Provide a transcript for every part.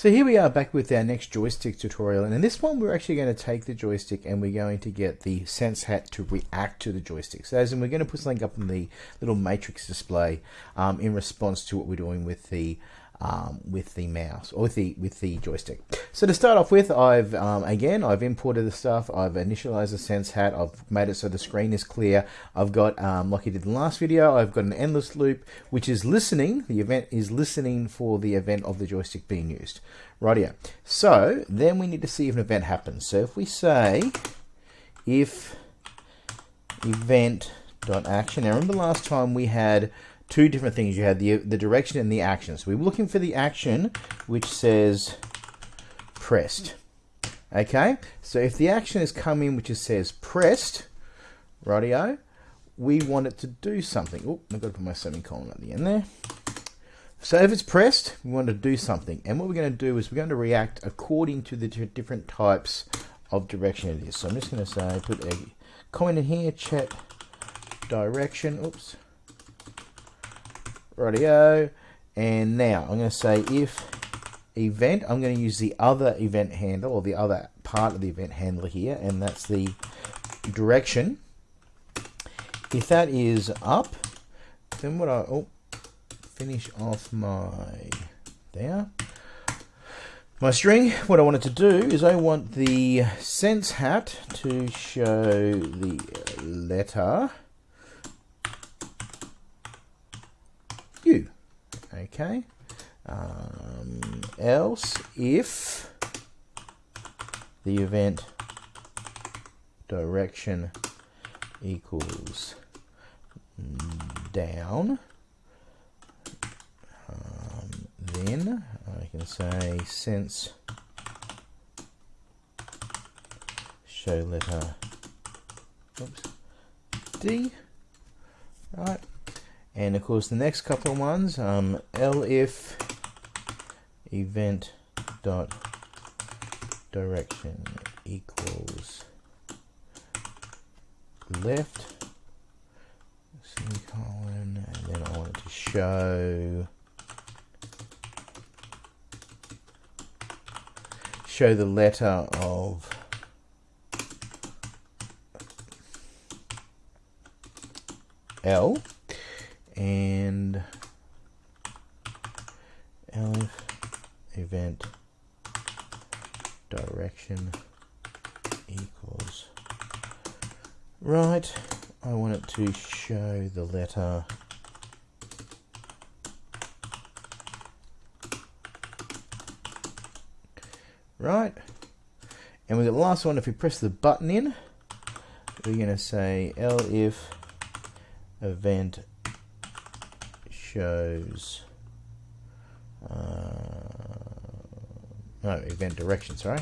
So here we are back with our next joystick tutorial and in this one we're actually going to take the joystick and we're going to get the sense hat to react to the joystick. So as in we're going to put something up in the little matrix display um, in response to what we're doing with the um, with the mouse or with the with the joystick. So to start off with, I've um, again I've imported the stuff. I've initialized the sense hat. I've made it so the screen is clear. I've got um, like I did in the last video. I've got an endless loop which is listening. The event is listening for the event of the joystick being used. Right here. So then we need to see if an event happens. So if we say if event dot action. Now remember last time we had two different things. You had the, the direction and the action. So We're looking for the action which says pressed. Okay, so if the action is coming which it says pressed, radio, we want it to do something. Oh, I've got to put my semicolon at the end there. So if it's pressed, we want to do something. And what we're going to do is we're going to react according to the different types of direction it is. So I'm just going to say, put a comment in here, chat direction. Oops radio and now I'm going to say if event I'm going to use the other event handle or the other part of the event handler here and that's the direction. If that is up then what I oh finish off my there. My string what I wanted to do is I want the sense hat to show the letter Okay. Um, else, if the event direction equals down, um, then I can say sense show letter oops, D, right, and of course the next couple of ones um, elif event dot direction equals left semicolon and then I want it to show show the letter of L and elif event direction equals right I want it to show the letter right and got the last one if we press the button in we're going to say elif event shows uh, no event direction sorry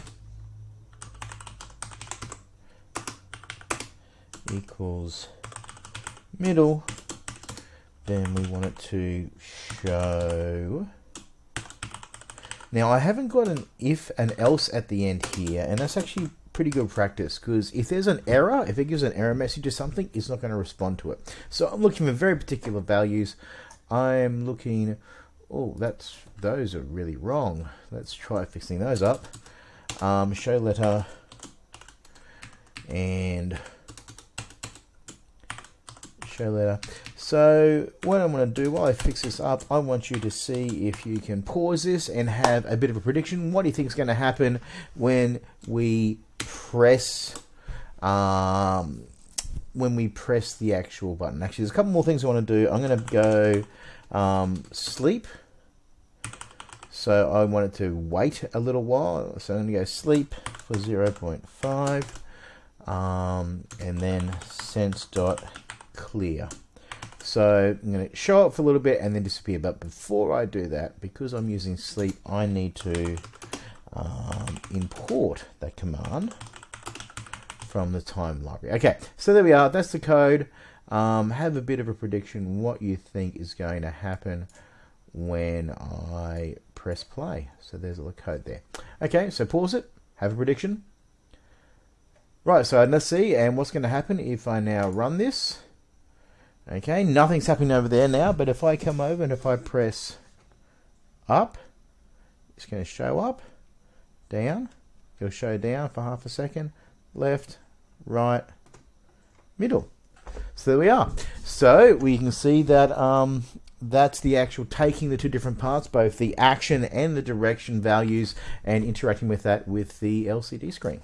equals middle then we want it to show now I haven't got an if and else at the end here and that's actually pretty good practice because if there's an error, if it gives an error message or something, it's not going to respond to it. So I'm looking for very particular values. I'm looking, oh, that's those are really wrong. Let's try fixing those up. Um, show letter and show letter. So what I'm going to do while I fix this up, I want you to see if you can pause this and have a bit of a prediction. What do you think is going to happen when we press um, when we press the actual button. Actually, there's a couple more things I want to do. I'm going to go um, sleep. So I wanted to wait a little while. So I'm going to go sleep for 0.5 um, and then sense dot clear. So I'm going to show up for a little bit and then disappear. But before I do that, because I'm using sleep, I need to um, import that command from the time library. Okay, so there we are. That's the code. Um, have a bit of a prediction what you think is going to happen when I press play. So there's a little code there. Okay, so pause it. Have a prediction. Right, so let's see. And what's going to happen if I now run this? Okay, nothing's happening over there now. But if I come over and if I press up, It's going to show up, down. It'll show down for half a second, left, right, middle. So there we are. So we can see that um, that's the actual taking the two different parts, both the action and the direction values, and interacting with that with the LCD screen.